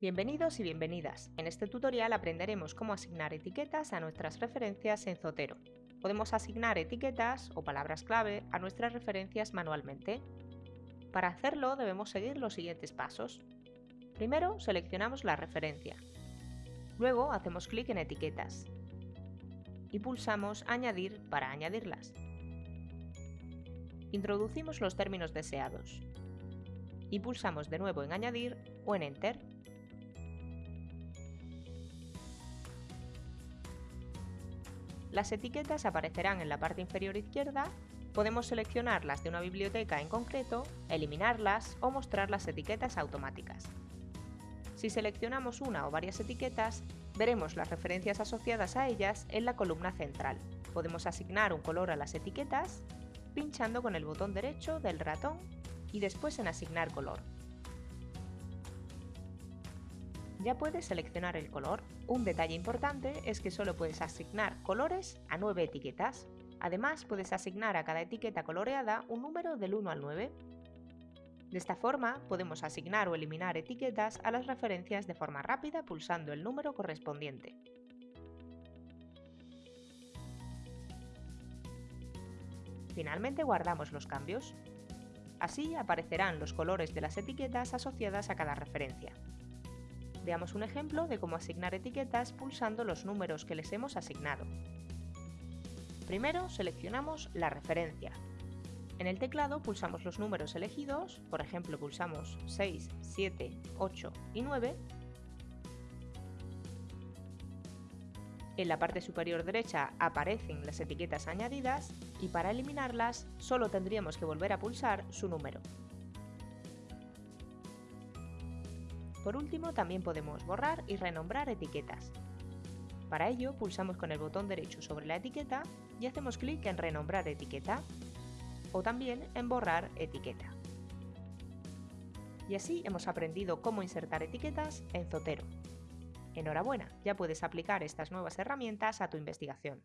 Bienvenidos y bienvenidas. En este tutorial aprenderemos cómo asignar etiquetas a nuestras referencias en Zotero. Podemos asignar etiquetas o palabras clave a nuestras referencias manualmente. Para hacerlo debemos seguir los siguientes pasos. Primero seleccionamos la referencia. Luego hacemos clic en Etiquetas y pulsamos Añadir para añadirlas. Introducimos los términos deseados y pulsamos de nuevo en Añadir o en Enter. Las etiquetas aparecerán en la parte inferior izquierda, podemos seleccionarlas de una biblioteca en concreto, eliminarlas o mostrar las etiquetas automáticas. Si seleccionamos una o varias etiquetas, veremos las referencias asociadas a ellas en la columna central. Podemos asignar un color a las etiquetas pinchando con el botón derecho del ratón y después en Asignar color. Ya puedes seleccionar el color. Un detalle importante es que solo puedes asignar colores a 9 etiquetas. Además, puedes asignar a cada etiqueta coloreada un número del 1 al 9. De esta forma, podemos asignar o eliminar etiquetas a las referencias de forma rápida pulsando el número correspondiente. Finalmente guardamos los cambios. Así aparecerán los colores de las etiquetas asociadas a cada referencia. Veamos un ejemplo de cómo asignar etiquetas pulsando los números que les hemos asignado. Primero seleccionamos la referencia. En el teclado pulsamos los números elegidos, por ejemplo pulsamos 6, 7, 8 y 9. En la parte superior derecha aparecen las etiquetas añadidas y para eliminarlas solo tendríamos que volver a pulsar su número. Por último, también podemos borrar y renombrar etiquetas. Para ello, pulsamos con el botón derecho sobre la etiqueta y hacemos clic en Renombrar etiqueta o también en Borrar etiqueta. Y así hemos aprendido cómo insertar etiquetas en Zotero. Enhorabuena, ya puedes aplicar estas nuevas herramientas a tu investigación.